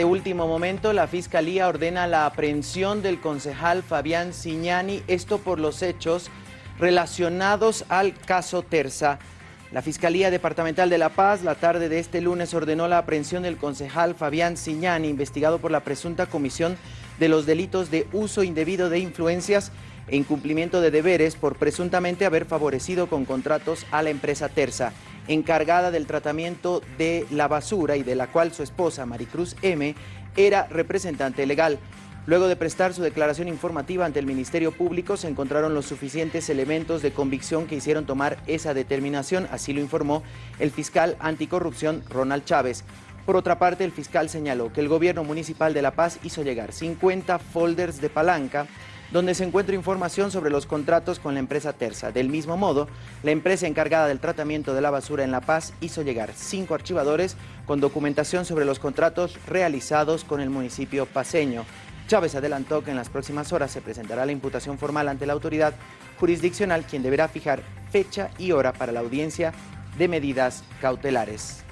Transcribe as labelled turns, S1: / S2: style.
S1: de último momento, la Fiscalía ordena la aprehensión del concejal Fabián Siñani, esto por los hechos relacionados al caso Terza. La Fiscalía Departamental de La Paz, la tarde de este lunes, ordenó la aprehensión del concejal Fabián Siñani, investigado por la presunta comisión de los delitos de uso indebido de influencias incumplimiento de deberes por presuntamente haber favorecido con contratos a la empresa Terza, encargada del tratamiento de la basura y de la cual su esposa, Maricruz M., era representante legal. Luego de prestar su declaración informativa ante el Ministerio Público, se encontraron los suficientes elementos de convicción que hicieron tomar esa determinación, así lo informó el fiscal anticorrupción Ronald Chávez. Por otra parte, el fiscal señaló que el gobierno municipal de La Paz hizo llegar 50 folders de palanca donde se encuentra información sobre los contratos con la empresa Terza. Del mismo modo, la empresa encargada del tratamiento de la basura en La Paz hizo llegar cinco archivadores con documentación sobre los contratos realizados con el municipio paseño. Chávez adelantó que en las próximas horas se presentará la imputación formal ante la autoridad jurisdiccional, quien deberá fijar fecha y hora para la audiencia de medidas cautelares.